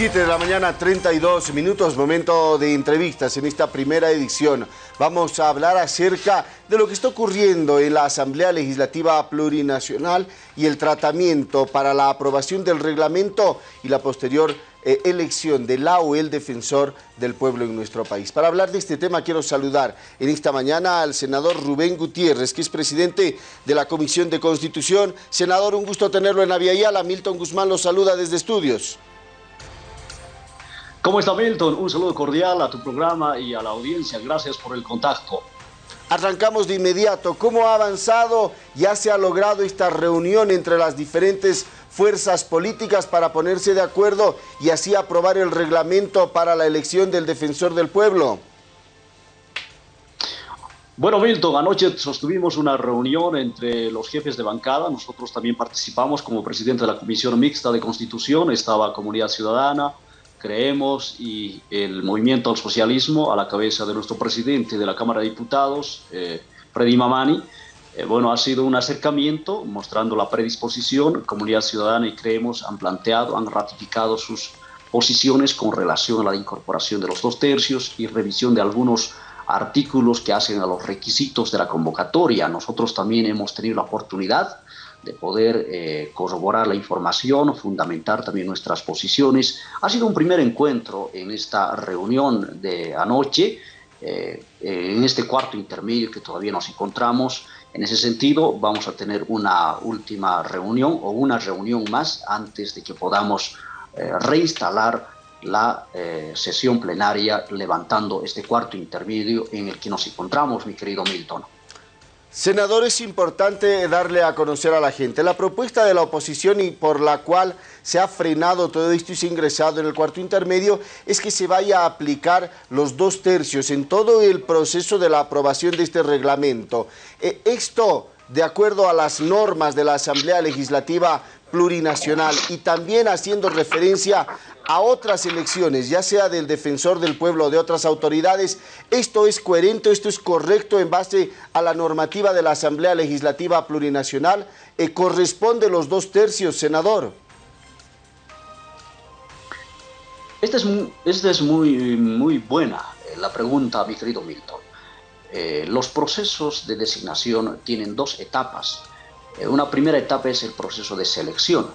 7 de la mañana, 32 minutos, momento de entrevistas en esta primera edición. Vamos a hablar acerca de lo que está ocurriendo en la Asamblea Legislativa Plurinacional y el tratamiento para la aprobación del reglamento y la posterior eh, elección de la o el defensor del pueblo en nuestro país. Para hablar de este tema quiero saludar en esta mañana al senador Rubén Gutiérrez, que es presidente de la Comisión de Constitución. Senador, un gusto tenerlo en Aviala. Milton Guzmán lo saluda desde estudios. ¿Cómo está Milton? Un saludo cordial a tu programa y a la audiencia. Gracias por el contacto. Arrancamos de inmediato. ¿Cómo ha avanzado? ¿Ya se ha logrado esta reunión entre las diferentes fuerzas políticas para ponerse de acuerdo y así aprobar el reglamento para la elección del defensor del pueblo? Bueno, Milton, anoche sostuvimos una reunión entre los jefes de bancada. Nosotros también participamos como presidente de la Comisión Mixta de Constitución. Estaba Comunidad Ciudadana, creemos y el movimiento al socialismo a la cabeza de nuestro presidente de la Cámara de Diputados, eh, Freddy Mamani. Eh, bueno, ha sido un acercamiento mostrando la predisposición. Comunidad Ciudadana y Creemos han planteado, han ratificado sus posiciones con relación a la incorporación de los dos tercios y revisión de algunos artículos que hacen a los requisitos de la convocatoria. Nosotros también hemos tenido la oportunidad de poder eh, corroborar la información, fundamentar también nuestras posiciones. Ha sido un primer encuentro en esta reunión de anoche, eh, en este cuarto intermedio que todavía nos encontramos. En ese sentido, vamos a tener una última reunión o una reunión más antes de que podamos eh, reinstalar la sesión plenaria levantando este cuarto intermedio en el que nos encontramos, mi querido Milton. Senador, es importante darle a conocer a la gente la propuesta de la oposición y por la cual se ha frenado todo esto y se ha ingresado en el cuarto intermedio es que se vaya a aplicar los dos tercios en todo el proceso de la aprobación de este reglamento. Eh, esto, de acuerdo a las normas de la Asamblea Legislativa Plurinacional y también haciendo referencia a otras elecciones, ya sea del defensor del pueblo o de otras autoridades, ¿esto es coherente, esto es correcto en base a la normativa de la Asamblea Legislativa Plurinacional? Eh, ¿Corresponde los dos tercios, senador? Esta es, es muy, muy buena eh, la pregunta, mi querido Milton. Eh, los procesos de designación tienen dos etapas. Una primera etapa es el proceso de selección,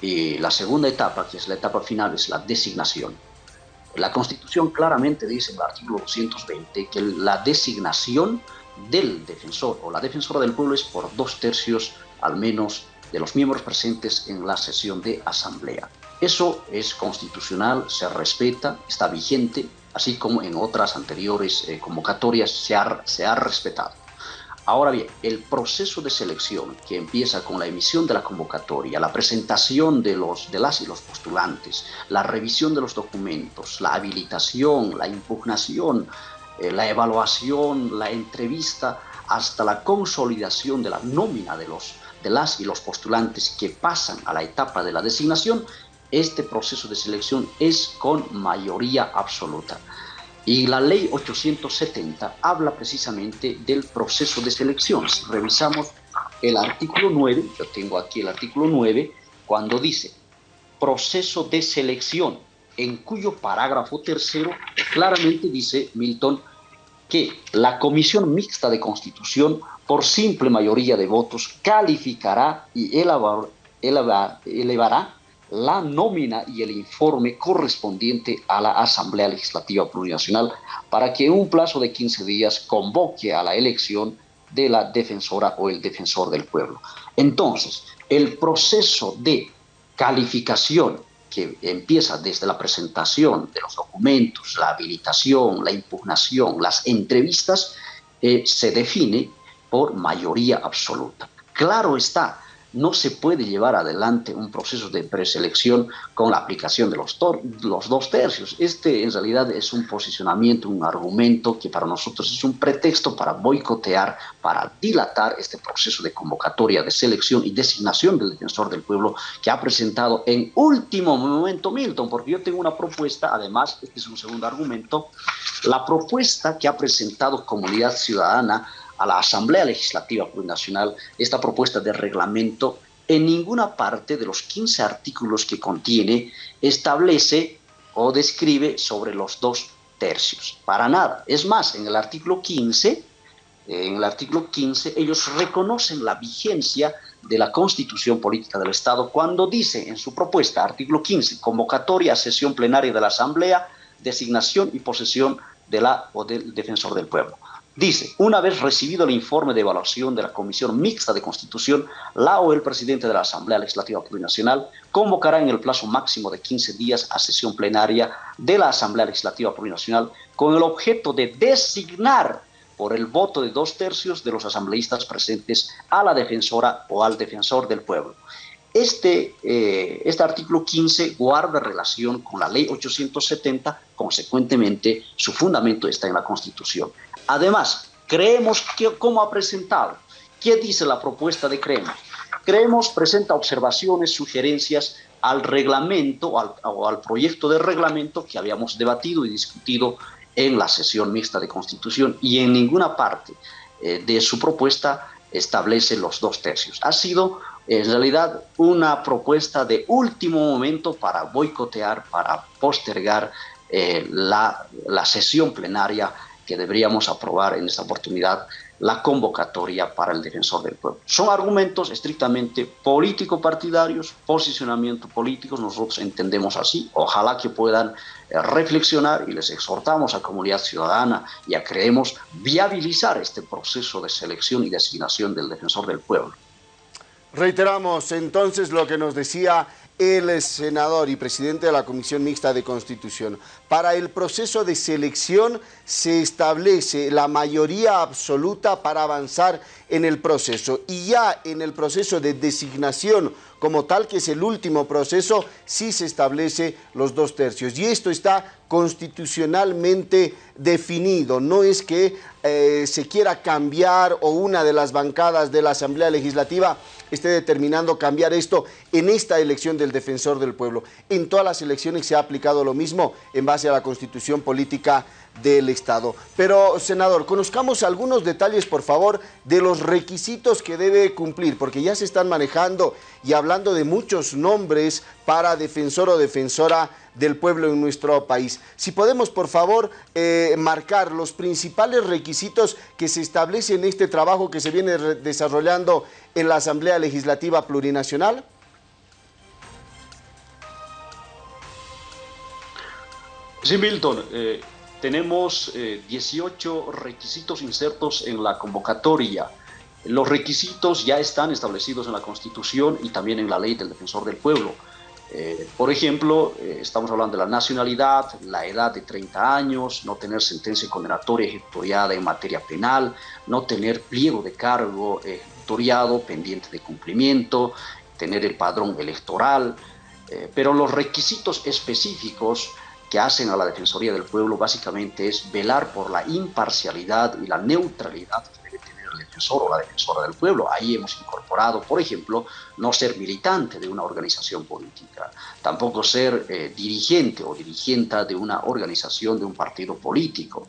y la segunda etapa, que es la etapa final, es la designación. La Constitución claramente dice en el artículo 220 que la designación del defensor o la defensora del pueblo es por dos tercios al menos de los miembros presentes en la sesión de asamblea. Eso es constitucional, se respeta, está vigente, así como en otras anteriores eh, convocatorias se se ha respetado. Ahora bien, el proceso de selección que empieza con la emisión de la convocatoria, la presentación de, los, de las y los postulantes, la revisión de los documentos, la habilitación, la impugnación, eh, la evaluación, la entrevista, hasta la consolidación de la nómina de, los, de las y los postulantes que pasan a la etapa de la designación, este proceso de selección es con mayoría absoluta. Y la ley 870 habla precisamente del proceso de selección. Si revisamos el artículo 9, yo tengo aquí el artículo 9, cuando dice proceso de selección, en cuyo parágrafo tercero claramente dice Milton que la Comisión Mixta de Constitución, por simple mayoría de votos, calificará y elevará la nómina y el informe correspondiente a la Asamblea Legislativa Plurinacional para que en un plazo de 15 días convoque a la elección de la defensora o el defensor del pueblo. Entonces, el proceso de calificación que empieza desde la presentación de los documentos, la habilitación, la impugnación, las entrevistas, eh, se define por mayoría absoluta. Claro está, no se puede llevar adelante un proceso de preselección con la aplicación de los, los dos tercios. Este en realidad es un posicionamiento, un argumento que para nosotros es un pretexto para boicotear, para dilatar este proceso de convocatoria, de selección y designación del defensor del pueblo que ha presentado en último momento Milton, porque yo tengo una propuesta, además, este es un segundo argumento, la propuesta que ha presentado Comunidad Ciudadana a la Asamblea Legislativa Plurinacional esta propuesta de reglamento en ninguna parte de los 15 artículos que contiene establece o describe sobre los dos tercios. Para nada. Es más, en el artículo 15, en el artículo 15, ellos reconocen la vigencia de la Constitución Política del Estado cuando dice en su propuesta, artículo 15, convocatoria sesión plenaria de la Asamblea, designación y posesión de la o del defensor del pueblo. Dice, una vez recibido el informe de evaluación de la Comisión Mixta de Constitución, la o el presidente de la Asamblea Legislativa Plurinacional convocará en el plazo máximo de 15 días a sesión plenaria de la Asamblea Legislativa Plurinacional con el objeto de designar por el voto de dos tercios de los asambleístas presentes a la defensora o al defensor del pueblo. Este, eh, este artículo 15 guarda relación con la ley 870, consecuentemente su fundamento está en la Constitución. Además, creemos que, como ha presentado, ¿qué dice la propuesta de Creemos? Creemos presenta observaciones, sugerencias al reglamento o al, proyecto de reglamento que habíamos debatido y discutido en la sesión mixta de constitución y en ninguna parte eh, de su propuesta establece los dos tercios. Ha sido en realidad una propuesta de último momento para boicotear, para postergar eh, la, la sesión plenaria que deberíamos aprobar en esta oportunidad la convocatoria para el defensor del pueblo. Son argumentos estrictamente político-partidarios, posicionamiento políticos, nosotros entendemos así, ojalá que puedan eh, reflexionar y les exhortamos a comunidad ciudadana y a creemos viabilizar este proceso de selección y designación del defensor del pueblo. Reiteramos entonces lo que nos decía el senador y presidente de la Comisión Mixta de Constitución. Para el proceso de selección se establece la mayoría absoluta para avanzar en el proceso y ya en el proceso de designación como tal, que es el último proceso, sí se establece los dos tercios. Y esto está constitucionalmente definido, no es que eh, se quiera cambiar o una de las bancadas de la Asamblea Legislativa esté determinando cambiar esto en esta elección del defensor del pueblo. En todas las elecciones se ha aplicado lo mismo en base a la constitución política del Estado. Pero, senador, conozcamos algunos detalles, por favor, de los requisitos que debe cumplir, porque ya se están manejando y hablando de muchos nombres para defensor o defensora del pueblo en nuestro país. Si podemos, por favor, eh, marcar los principales requisitos que se establecen en este trabajo que se viene desarrollando en la Asamblea Legislativa Plurinacional. Sí, Milton. Eh, tenemos 18 eh, requisitos insertos en la convocatoria. Los requisitos ya están establecidos en la Constitución y también en la Ley del Defensor del Pueblo. Eh, por ejemplo, estamos hablando de la nacionalidad, la edad de 30 años, no tener sentencia condenatoria ejecutoriada en materia penal, no tener pliego de cargo pendiente de cumplimiento, tener el padrón electoral, pero los requisitos específicos que hacen a la Defensoría del Pueblo básicamente es velar por la imparcialidad y la neutralidad que debe tener el defensor o la defensora del pueblo. Ahí hemos incorporado, por ejemplo, no ser militante de una organización política, tampoco ser eh, dirigente o dirigente de una organización, de un partido político.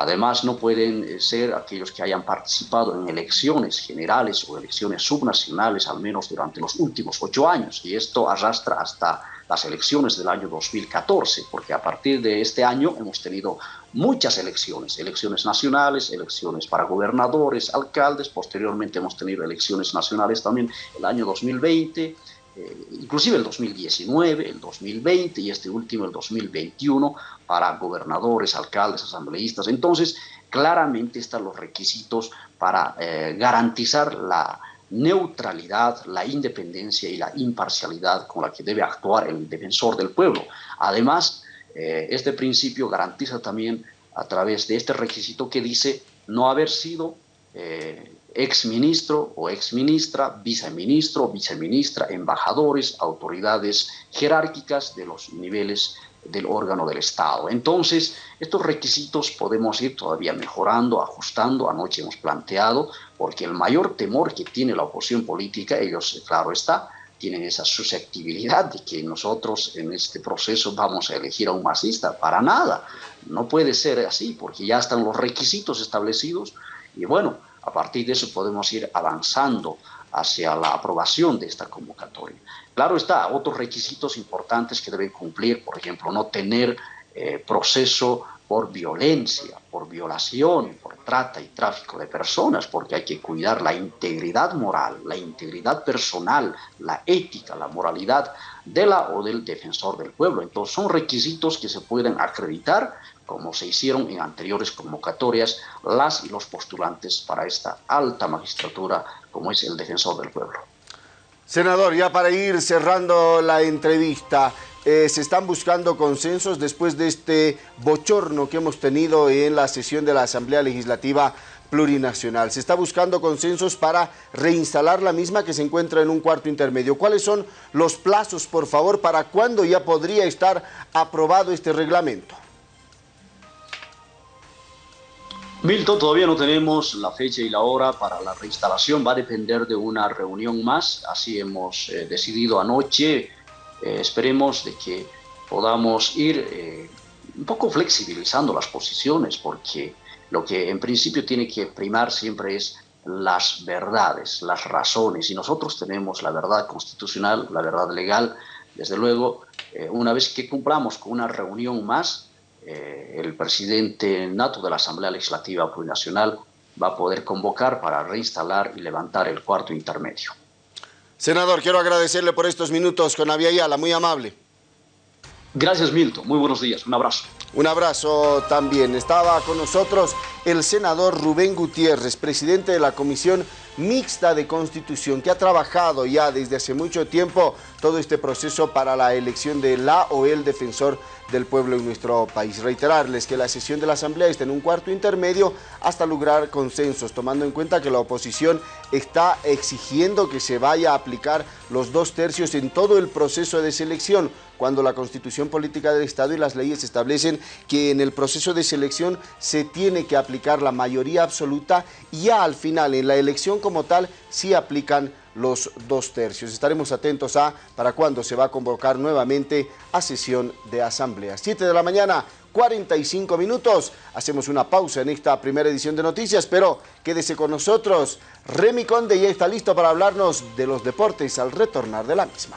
Además, no pueden eh, ser aquellos que hayan participado en elecciones generales o elecciones subnacionales, al menos durante los últimos ocho años, y esto arrastra hasta las elecciones del año 2014, porque a partir de este año hemos tenido muchas elecciones, elecciones nacionales, elecciones para gobernadores, alcaldes, posteriormente hemos tenido elecciones nacionales también el año 2020, eh, inclusive el 2019, el 2020 y este último el 2021 para gobernadores, alcaldes, asambleístas. Entonces, claramente están los requisitos para eh, garantizar la neutralidad, la independencia y la imparcialidad con la que debe actuar el defensor del pueblo. Además, eh, este principio garantiza también a través de este requisito que dice no haber sido ex ministro o ex ministra, viceministro, viceministra, embajadores, autoridades jerárquicas de los niveles del órgano del Estado. Entonces, estos requisitos podemos ir todavía mejorando, ajustando. Anoche hemos planteado, porque el mayor temor que tiene la oposición política, ellos, claro está, tienen esa susceptibilidad de que nosotros en este proceso vamos a elegir a un marxista. Para nada. No puede ser así, porque ya están los requisitos establecidos y bueno, a partir de eso podemos ir avanzando hacia la aprobación de esta convocatoria. Claro está, otros requisitos importantes que deben cumplir, por ejemplo, no tener eh, proceso por violencia, por violación, por trata y tráfico de personas, porque hay que cuidar la integridad moral, la integridad personal, la ética, la moralidad de la o del defensor del pueblo. Entonces son requisitos que se pueden acreditar, como se hicieron en anteriores convocatorias, las y los postulantes para esta alta magistratura, como es el defensor del pueblo. Senador, ya para ir cerrando la entrevista, eh, se están buscando consensos después de este bochorno que hemos tenido en la sesión de la Asamblea Legislativa Plurinacional. Se está buscando consensos para reinstalar la misma que se encuentra en un cuarto intermedio. ¿Cuáles son los plazos, por favor, para cuándo ya podría estar aprobado este reglamento? Milton, todavía no tenemos la fecha y la hora para la reinstalación, va a depender de una reunión más, así hemos eh, decidido anoche. Eh, esperemos de que podamos ir eh, un poco flexibilizando las posiciones, porque lo que en principio tiene que primar siempre es las verdades, las razones, y nosotros tenemos la verdad constitucional, la verdad legal, desde luego, eh, una vez que cumplamos con una reunión más, el presidente nato de la Asamblea Legislativa Plurinacional va a poder convocar para reinstalar y levantar el cuarto intermedio. Senador, quiero agradecerle por estos minutos con Avia Yala, muy amable. Gracias, Milton. Muy buenos días. Un abrazo. Un abrazo también. Estaba con nosotros el senador Rubén Gutiérrez, presidente de la Comisión Mixta de Constitución, que ha trabajado ya desde hace mucho tiempo todo este proceso para la elección de la o el defensor del pueblo en nuestro país. Reiterarles que la sesión de la Asamblea está en un cuarto intermedio hasta lograr consensos, tomando en cuenta que la oposición está exigiendo que se vaya a aplicar los dos tercios en todo el proceso de selección, cuando la Constitución Política del Estado y las leyes establecen que en el proceso de selección se tiene que aplicar la mayoría absoluta y ya al final en la elección como tal sí aplican los dos tercios. Estaremos atentos a para cuándo se va a convocar nuevamente a sesión de asamblea. 7 de la mañana, 45 minutos. Hacemos una pausa en esta primera edición de noticias, pero quédese con nosotros. Remy Conde ya está listo para hablarnos de los deportes al retornar de la misma.